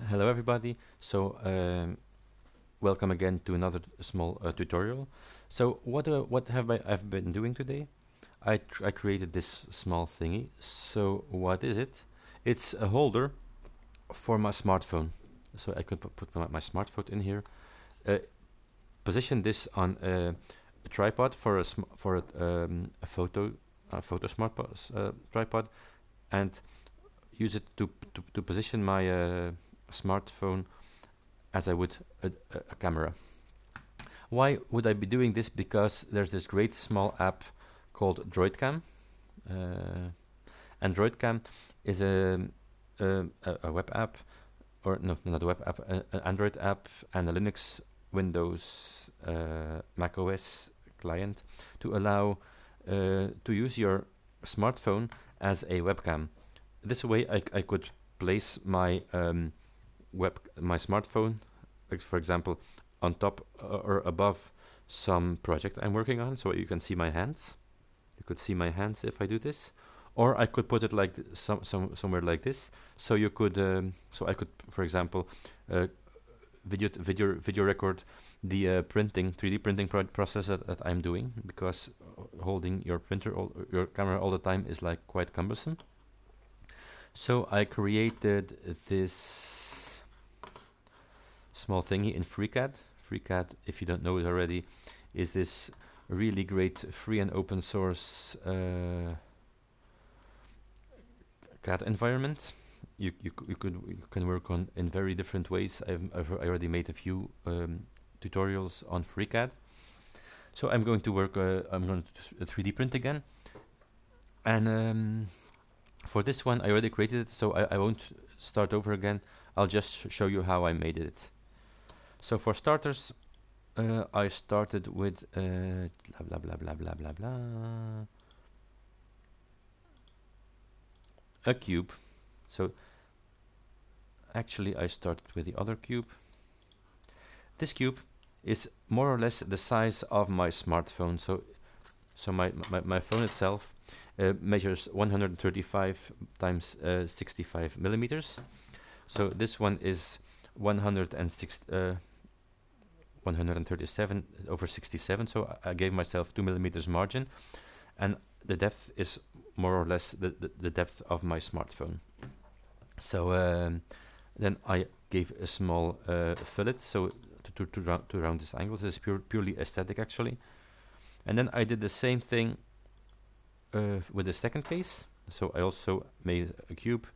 Hello everybody. So um, welcome again to another small uh, tutorial. So what uh, what have I I've been doing today? I I created this small thingy. So what is it? It's a holder for my smartphone. So I could put my, my smartphone in here. Uh, position this on a, a tripod for a for a, um, a photo a photo smart uh, tripod, and use it to to, to position my uh, smartphone as I would a, a, camera. Why would I be doing this? Because there's this great small app called DroidCam. Uh, and DroidCam is a, a, a, web app, or no, not a web app, an Android app and a Linux, Windows, uh, Mac OS client to allow uh, to use your smartphone as a webcam. This way I, I could place my um, web my smartphone, like for example, on top uh, or above some project I'm working on, so you can see my hands. You could see my hands if I do this, or I could put it like some, some somewhere like this. So you could, um, so I could, for example, uh, video video video record the uh, printing 3D printing pro process that, that, I'm doing because holding your printer all, your camera all the time is like quite cumbersome. So I created this small thingy in FreeCAD. FreeCAD, if you don't know it already, is this really great free and open source uh, CAD environment. You, you, you could you can work on in very different ways. I've, I've I already made a few um, tutorials on FreeCAD. So I'm going to work. Uh, I'm going to 3D print again, and um, for this one I already created it, so I, I won't start over again. I'll just show you how I made it. So for starters, uh, I started with uh, blah blah blah blah blah blah blah a cube. So actually, I started with the other cube. This cube is more or less the size of my smartphone. So so my, my, my phone itself uh, measures 135 times uh, 65 millimeters. So this one is 106, uh, 137 over 67 so I, gave myself 2 millimeters margin. And the depth is more or less the, the, the depth of my smartphone. So um, then I gave a small uh, fillet so to, to, to, round, to round this angle. This is pure, purely aesthetic actually. And then I did the same thing uh, with the second case. So I also made a cube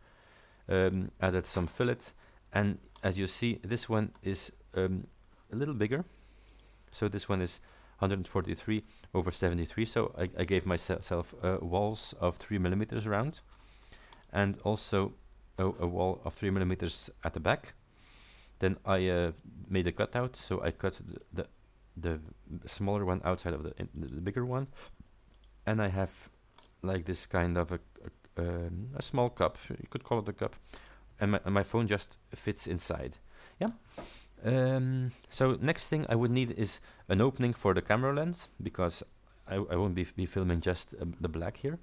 um, added some fillet. And as you see this one is um, a little bigger. So this one is 143 over 73. So I, I gave myself uh, walls of 3 millimeters around and also a, a, wall of 3 millimeters at the back. Then I uh, made a cutout, so I cut the, the, the smaller one outside of the, the, bigger one. And I have like this kind of a, a, um, a small cup, you could call it a cup. And my, and my phone just fits inside. Yeah. Um, so next thing I would need is an opening for the camera lens because I, I won't be, be filming just uh, the black here.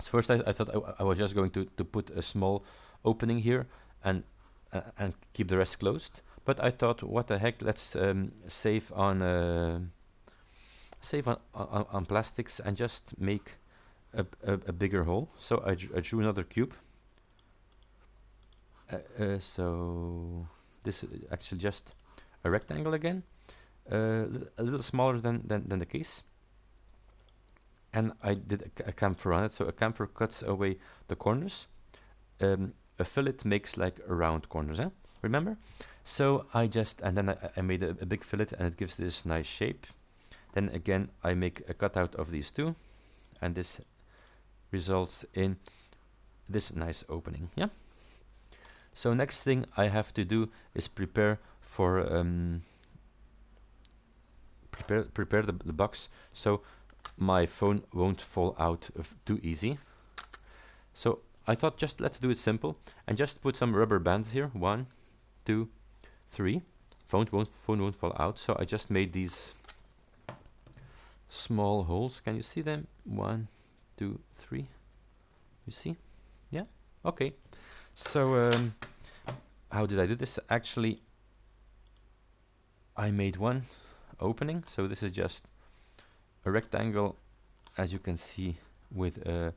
So first I, I thought I, I, was just going to, to put a small opening here and uh, and keep the rest closed. But I thought, what the heck, let's um, save on uh, save on, on, on, plastics and just make a, a, a bigger hole. So I, I drew another cube. Uh, uh so this is actually just a rectangle again, uh, a little smaller than, than, than the case. And I did a, a chamfer on it, so a chamfer cuts away the corners. Um, a fillet makes like round corners, eh? remember? So I just, and then I, I made a, a, big fillet and it gives this nice shape. Then again, I make a cutout of these two, and this results in this nice opening, yeah? So next thing I have to do is prepare for um, prepare prepare the, the box so my phone won't fall out too easy. So I thought just let's do it simple and just put some rubber bands here. One, two, three. Phone won't phone won't fall out. So I just made these small holes. Can you see them? One, two, three. You see? Yeah. Okay. So um, how did I do this? Actually, I made one opening. So this is just a rectangle, as you can see, with uh,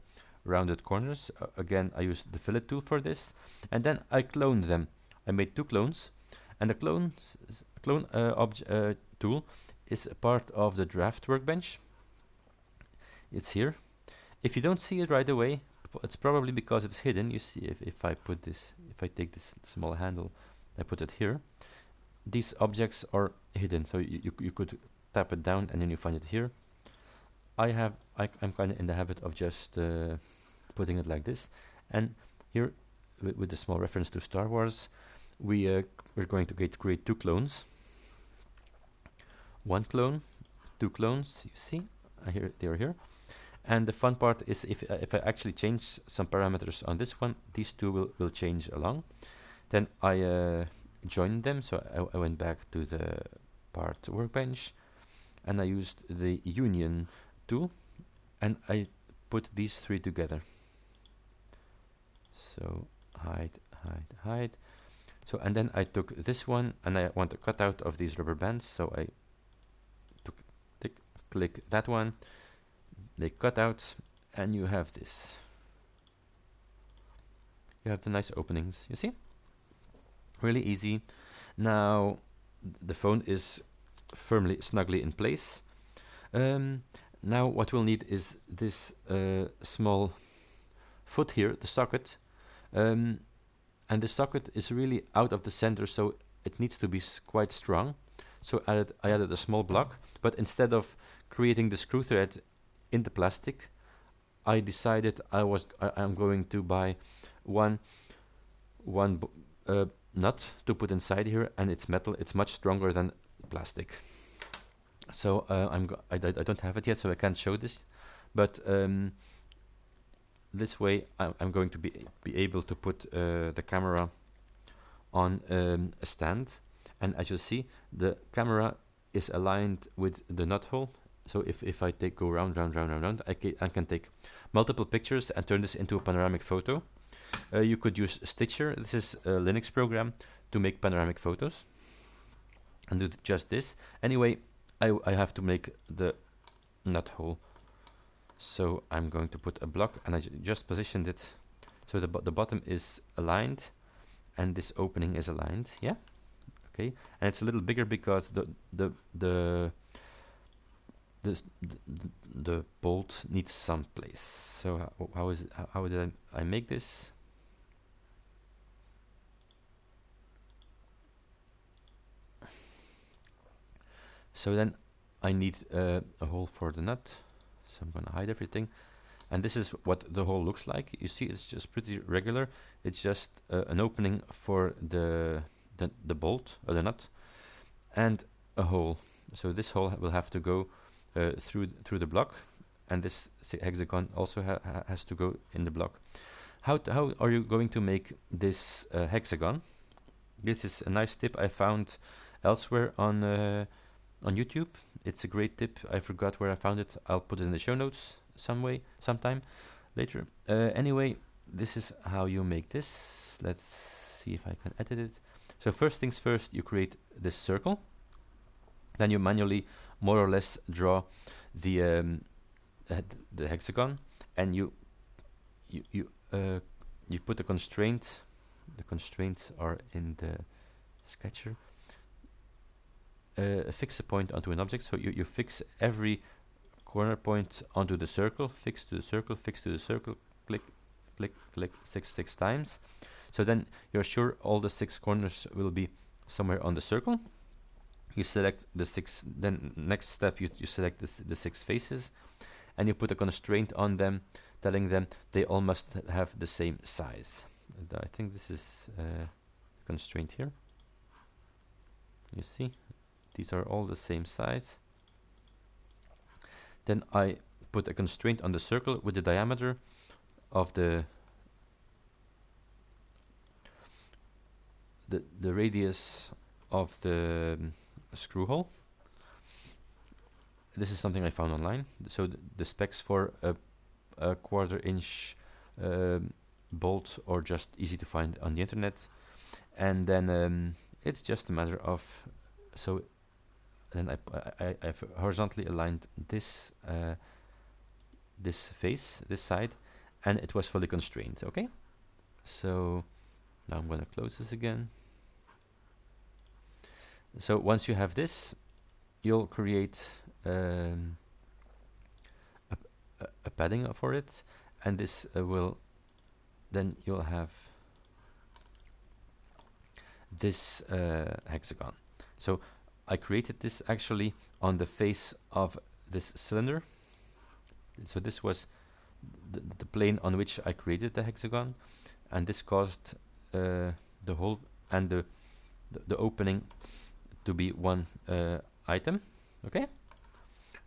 rounded corners. Uh, again, I used the fillet tool for this. And then I cloned them. I made two clones. And the clone, clone uh, uh, tool is a part of the draft workbench. It's here. If you don't see it right away, it's probably because it's hidden. You see, if, if I put this, if I take this small handle, I put it here, these objects are hidden. So you, you, you could tap it down and then you find it here. I have, I, am kind of in the habit of just uh, putting it like this. And here, with, with the small reference to Star Wars, we, uh, we're going to get, create two clones. One clone, two clones, you see, uh, here, they are here. And the fun part is if, uh, if I actually change some parameters on this one, these two will, will change along. Then I uh, joined them, so I, I, went back to the part workbench and I used the union tool and I put these three together. So hide, hide, hide. So and then I took this one and I want to cut out of these rubber bands, so I took click that one, they cut out and you have this. You have the nice openings, you see? Really easy. Now the phone is firmly, snugly in place. Um, now what we'll need is this uh, small foot here, the socket. Um, and the socket is really out of the center, so it needs to be quite strong. So I added, I added a small block, but instead of creating the screw thread in the plastic, I decided I was I, am going to buy one one uh, nut to put inside here, and it's metal. It's much stronger than plastic. So uh, I'm I, I don't have it yet, so I can't show this, but um, this way I'm, I'm, going to be be able to put uh, the camera on um, a stand, and as you see, the camera is aligned with the nut hole so if, if I take go round, round, round, round, round, I, ca I can take multiple pictures and turn this into a panoramic photo. Uh, you could use Stitcher. This is a Linux program to make panoramic photos. And do just this. Anyway, I, I have to make the nut hole. So I'm going to put a block and I just positioned it so the, the bottom is aligned and this opening is aligned. Yeah. Okay. And it's a little bigger because the, the, the the, the, the bolt needs some place. So how, how is how, how did I, I make this? So then I need uh, a hole for the nut. So I'm gonna hide everything. And this is what the hole looks like. You see, it's just pretty regular. It's just uh, an opening for the, the, the bolt or the nut and a hole. So this hole will have to go uh, through through the block, and this hexagon also ha has to go in the block. How how are you going to make this uh, hexagon? This is a nice tip I found elsewhere on uh, on YouTube. It's a great tip. I forgot where I found it. I'll put it in the show notes some way, sometime later. Uh, anyway, this is how you make this. Let's see if I can edit it. So first things first, you create this circle. Then you manually more or less draw the um, the hexagon and you you you uh, you put a constraint the constraints are in the sketcher uh, fix a point onto an object. So you, you fix every corner point onto the circle fix to the circle fix to the circle click click click six six times. So then you're sure all the six corners will be somewhere on the circle you select the six then next step you, you select this, the six faces and you put a constraint on them telling them they all must have the same size. I think this is uh, constraint here. You see these are all the same size. Then I put a constraint on the circle with the diameter of the the, the radius of the screw hole. This is something I found online. So th the specs for a, a quarter inch um, bolt are just easy to find on the internet. and then um, it's just a matter of so then I, I, I've horizontally aligned this uh, this face this side and it was fully constrained okay so now I'm gonna close this again so once you have this you'll create um, a, a, padding for it. And this uh, will then you'll have this uh, hexagon. So I created this actually on the face of this cylinder. So this was the, the plane on which I created the hexagon. And this caused uh, the hole and the, the, the opening to be one uh, item okay?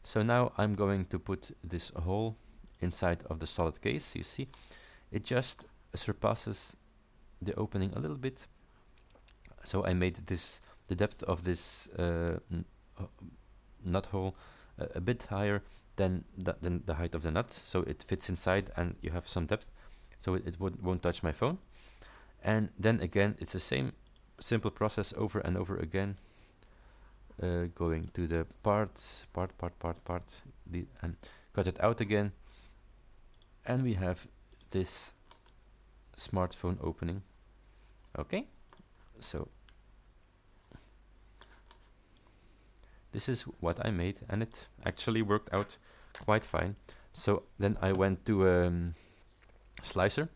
So now I'm going to put this hole inside of the solid case you see? It just surpasses the opening a little bit. So I made this the depth of this uh, nut hole uh, a bit higher than the, than the height of the nut. So it fits inside and you have some depth. So it, it won't, won't touch my phone. And then again it's the same simple process over and over again uh, going to the parts part part part part the, and cut it out again. And we have this smartphone opening. Okay. So this is what I made and it actually worked out quite fine. So then I went to um, slicer.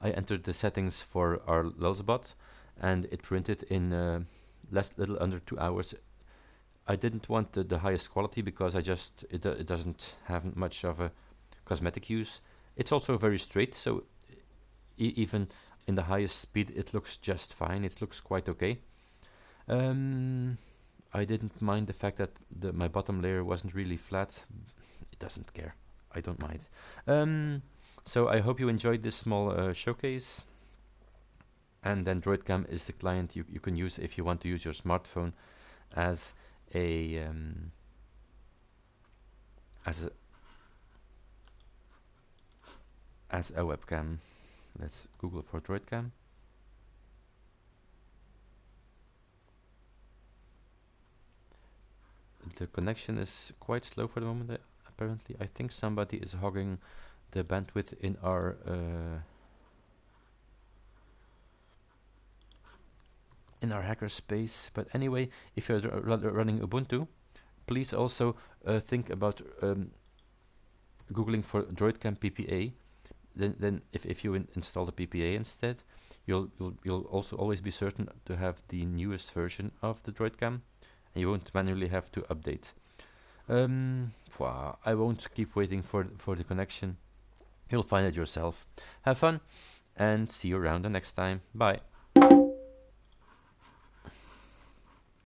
I entered the settings for our Lulzbot and it printed in uh, less little under two hours I didn't want the, the highest quality because I just it, it doesn't have much of a cosmetic use it's also very straight so e even in the highest speed it looks just fine it looks quite okay um, I didn't mind the fact that the, my bottom layer wasn't really flat. It doesn't care. I don't mind. Um, so I hope you enjoyed this small uh, showcase. And then DroidCam is the client you, you can use if you want to use your smartphone as a um, as a as a webcam. Let's Google for DroidCam. the connection is quite slow for the moment uh, apparently I think somebody is hogging the bandwidth in our uh, in our hackerspace. but anyway if you're running Ubuntu please also uh, think about um, googling for droidcam PPA then, then if, if you in install the PPA instead you'll, you'll you'll also always be certain to have the newest version of the droidcam and you won't manually have to update. Um, I won't keep waiting for, for the connection. You'll find it yourself. Have fun and see you around the next time. Bye.